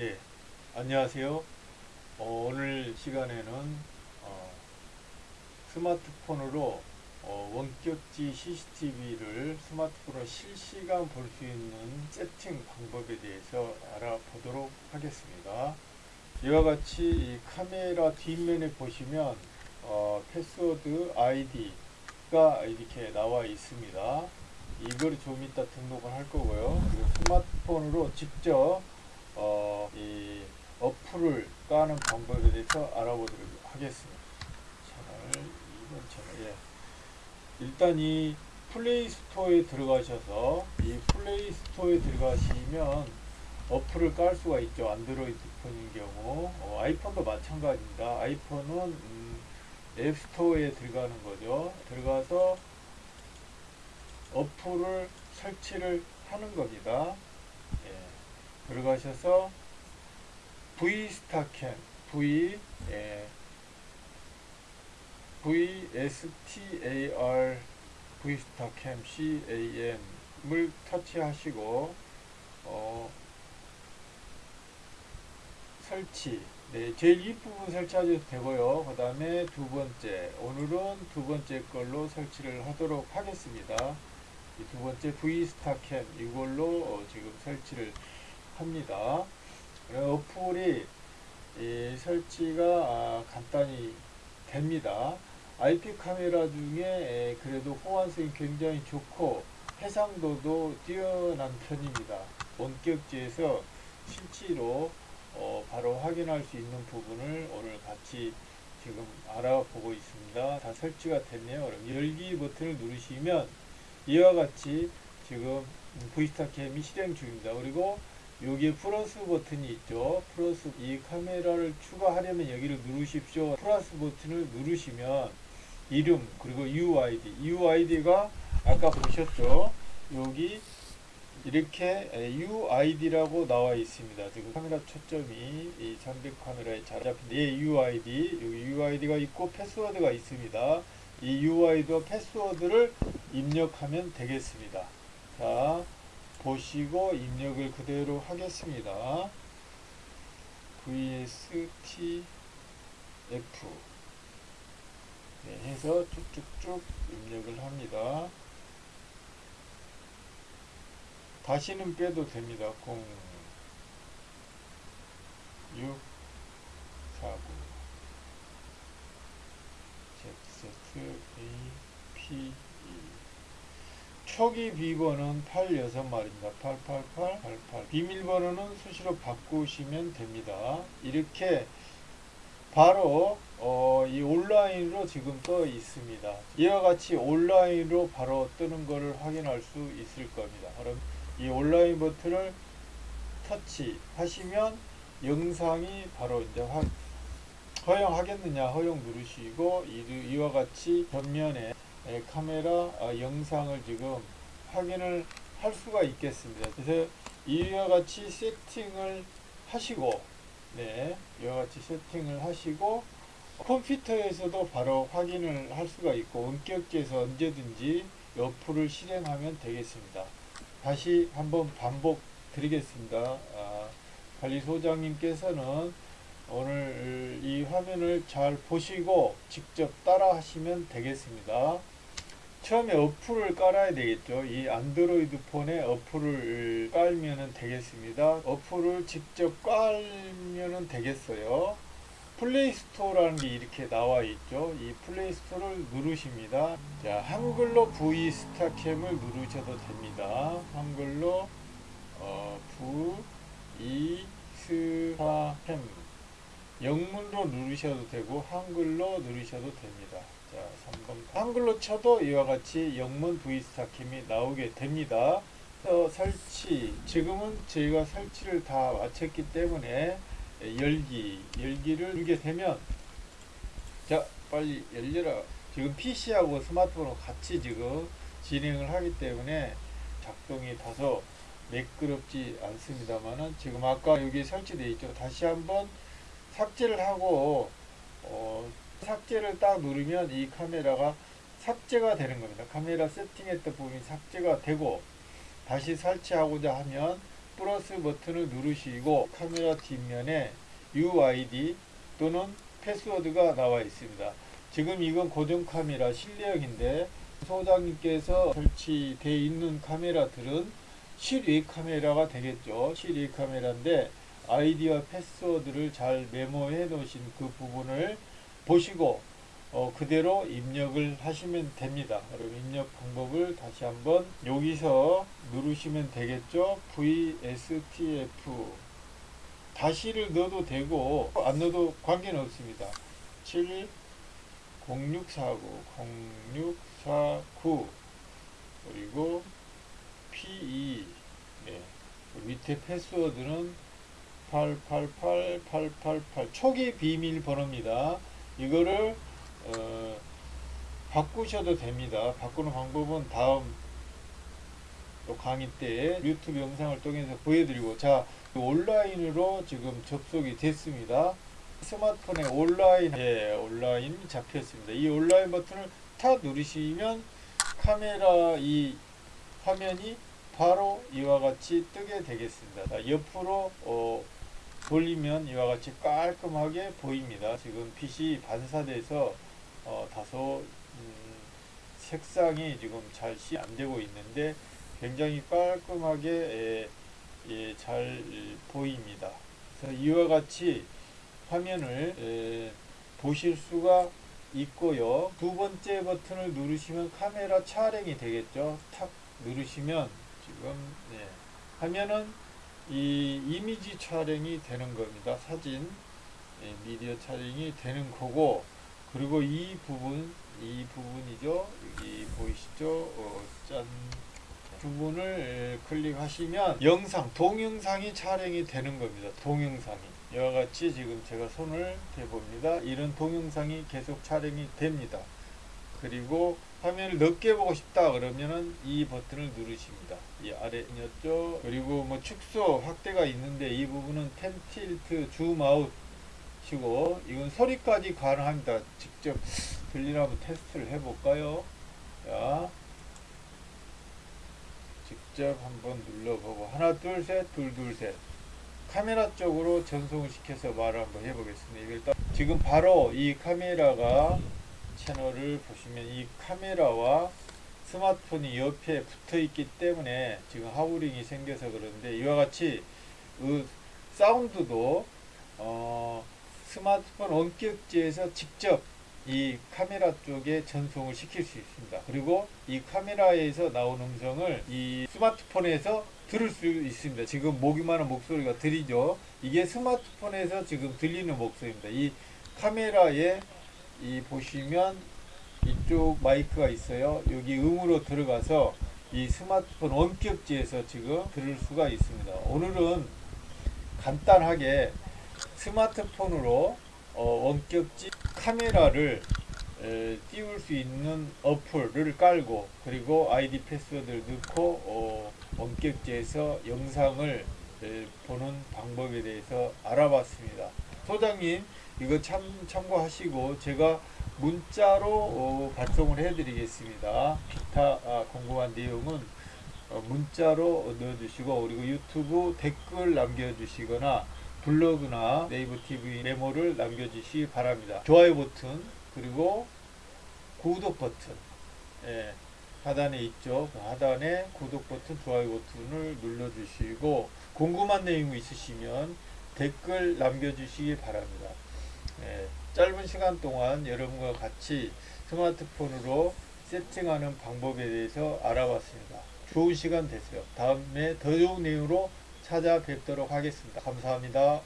네, 안녕하세요. 어, 오늘 시간에는 어, 스마트폰으로 어, 원격지 CCTV를 스마트폰으로 실시간 볼 수 있는 세팅 방법에 대해서 알아보도록 하겠습니다. 이와 같이 이 카메라 뒷면에 보시면 어, 패스워드 아이디가 이렇게 나와 있습니다. 이걸 좀 이따 등록을 할 거고요. 스마트폰으로 직접 어, 이 어플을 까는 방법에 대해서 알아보도록 하겠습니다. 채널 2번 채널 예. 일단 이 플레이 스토어에 들어가셔서 이 플레이 스토어에 들어가시면 어플을 깔 수가 있죠. 안드로이드 폰인 경우 어, 아이폰도 마찬가지입니다. 아이폰은 음, 앱스토어에 들어가는 거죠. 들어가서 어플을 설치를 하는 겁니다. 예. 들어가셔서 V스타캠 V 예. VSTAR V스타캠 CAM을 터치하시고 어, 설치 네, 제일 윗부분 설치하셔도 되고요. 그 다음에 두 번째 오늘은 두 번째 걸로 설치를 하도록 하겠습니다. 이두 번째 V스타캠 이걸로 어, 지금 설치를 합니다. 어플이 이 설치가 아, 간단히 됩니다. IP 카메라 중에 에, 그래도 호환성이 굉장히 좋고 해상도도 뛰어난 편입니다. 원격지에서 실제로 어, 바로 확인할 수 있는 부분을 오늘 같이 지금 알아보고 있습니다. 다 설치가 됐네요. 그럼 열기 버튼을 누르시면 이와 같이 지금 V스타캠이 실행 중입니다. 그리고 여기에 플러스 버튼이 있죠. 플러스 이 카메라를 추가하려면 여기를 누르십시오. 플러스 버튼을 누르시면 이름 그리고 UID UID가 아까 보셨죠. 여기 이렇게 UID라고 나와 있습니다. 지금 카메라 초점이 이 잠백 카메라에 잘 잡힌 예, UID 여기 UID가 있고 패스워드가 있습니다. 이 UID와 패스워드를 입력하면 되겠습니다. 자 보시고 입력을 그대로 하겠습니다. VSTF 네, 해서 쭉쭉쭉 입력을 합니다. 다시는 빼도 됩니다. 0 6 4 9 Z A P 초기 비번은 86마리입니다. 888 88 비밀번호는 수시로 바꾸시면 됩니다. 이렇게 바로 어, 이 온라인으로 지금 떠 있습니다. 이와 같이 온라인으로 바로 뜨는 것을 확인할 수 있을 겁니다. 그럼 이 온라인 버튼을 터치하시면 영상이 바로 이제 확 허용하겠느냐 허용 누르시고 이, 와 같이 전면에 카메라 아, 영상을 지금 확인을 할 수가 있겠습니다. 그래서 이와 같이 세팅을 하시고 네, 이와 같이 세팅을 하시고 컴퓨터에서도 바로 확인을 할 수가 있고 원격지에서 언제든지 어플을 실행하면 되겠습니다. 다시 한번 반복 드리겠습니다. 아, 관리소장님께서는 오늘 이 화면을 잘 보시고 직접 따라 하시면 되겠습니다. 처음에 어플을 깔아야 되겠죠. 이 안드로이드 폰에 어플을 깔면 되겠습니다. 어플을 직접 깔면 되겠어요. 플레이스토어라는 게 이렇게 나와 있죠. 이 플레이스토어를 누르십니다. 자, 한글로 V 스타캠을 누르셔도 됩니다. 한글로 어, V 스타캠 영문로 누르셔도 되고 한글로 누르셔도 됩니다. 자, 3번 한글로 쳐도 이와 같이 영문 V 스타캠이 나오게 됩니다. 설치 지금은 저희가 설치를 다 마쳤기 때문에 열기 열기를 누르게 되면 자 빨리 열려라 지금 PC하고 스마트폰하고 같이 지금 진행을 하기 때문에 작동이 다소 매끄럽지 않습니다만은 지금 아까 여기 설치되어 있죠 다시 한번 삭제를 하고 어, 삭제를 딱 누르면 이 카메라가 삭제가 되는 겁니다 카메라 세팅했던 부분이 삭제가 되고 다시 설치하고자 하면 플러스 버튼을 누르시고 카메라 뒷면에 UID 또는 패스워드가 나와 있습니다. 지금 이건 고정 카메라 실내역인데 소장님께서 설치되어 있는 카메라들은 실외 카메라가 되겠죠. 실외 카메라인데 아이디와 패스워드를 잘 메모해 놓으신 그 부분을 보시고 어, 그대로 입력을 하시면 됩니다. 그럼 입력 방법을 다시 한번 여기서 누르시면 되겠죠. VSTF 다시를 넣어도 되고 안 넣어도 관계는 없습니다. 7 0649 0649 그리고 P2 네. 밑에 패스워드는 888888 초기 비밀번호입니다. 이거를 어, 바꾸셔도 됩니다. 바꾸는 방법은 다음 또 강의 때 유튜브 영상을 통해서 보여드리고 자 온라인으로 지금 접속이 됐습니다. 스마트폰에 온라인 예, 온라인 잡혔습니다. 이 온라인 버튼을 탁 누르시면 카메라 이 화면이 바로 이와 같이 뜨게 되겠습니다. 자, 옆으로 어, 돌리면 이와 같이 깔끔하게 보입니다. 지금 빛이 반사돼서 어, 다소 음, 색상이 지금 잘시 안 되고 있는데 굉장히 깔끔하게 예, 예, 잘 보입니다. 그래서 이와 같이 화면을 예, 보실 수가 있고요. 두 번째 버튼을 누르시면 카메라 촬영이 되겠죠. 탁 누르시면 지금 예, 화면은 이 이미지 촬영이 되는 겁니다. 사진 예, 미디어 촬영이 되는 거고 그리고 이 부분 이 부분이죠. 여기 보이시죠? 어, 짠 부분을 예, 클릭하시면 영상 동영상이 촬영이 되는 겁니다. 동영상이 이와 같이 지금 제가 손을 대봅니다. 이런 동영상이 계속 촬영이 됩니다. 그리고 화면을 넓게 보고 싶다 그러면은 이 버튼을 누르십니다. 이 아래였죠. 그리고 뭐 축소 확대가 있는데 이 부분은 pan tilt zoom out 시고 이건 소리까지 가능합니다. 직접 들리나 한번 테스트를 해볼까요? 자, 직접 한번 눌러보고 하나 둘 셋 둘 둘 셋 카메라 쪽으로 전송을 시켜서 말을 한번 해보겠습니다. 일단 지금 바로 이 카메라가 채널을 보시면 이 카메라와 스마트폰이 옆에 붙어 있기 때문에 지금 하우링이 생겨서 그런데 이와 같이 그 사운드도 어 스마트폰 원격지에서 직접 이 카메라 쪽에 전송을 시킬 수 있습니다. 그리고 이 카메라에서 나온 음성을 이 스마트폰에서 들을 수 있습니다. 지금 목이만한 목소리가 들리죠. 이게 스마트폰에서 지금 들리는 목소리입니다. 이 카메라에 이 보시면 이쪽 마이크가 있어요. 여기 음으로 들어가서 이 스마트폰 원격지에서 지금 들을 수가 있습니다. 오늘은 간단하게 스마트폰으로 어, 원격지 카메라를 에, 띄울 수 있는 어플을 깔고 그리고 아이디 패스워드를 넣고 어, 원격지에서 영상을 에, 보는 방법에 대해서 알아봤습니다. 소장님 이거 참 참고하시고 제가 문자로 어, 발송을 해드리겠습니다. 기타 아, 궁금한 내용은 어, 문자로 넣어주시고 그리고 유튜브 댓글 남겨주시거나 블로그나 네이버 TV 메모를 남겨주시기 바랍니다. 좋아요 버튼 그리고 구독 버튼 예, 하단에 있죠. 그 하단에 구독 버튼, 좋아요 버튼을 눌러주시고 궁금한 내용이 있으시면 댓글 남겨주시기 바랍니다. 예, 짧은 시간 동안 여러분과 같이 스마트폰으로 세팅하는 방법에 대해서 알아봤습니다. 좋은 시간 되세요. 다음에 더 좋은 내용으로 찾아뵙도록 하겠습니다. 감사합니다.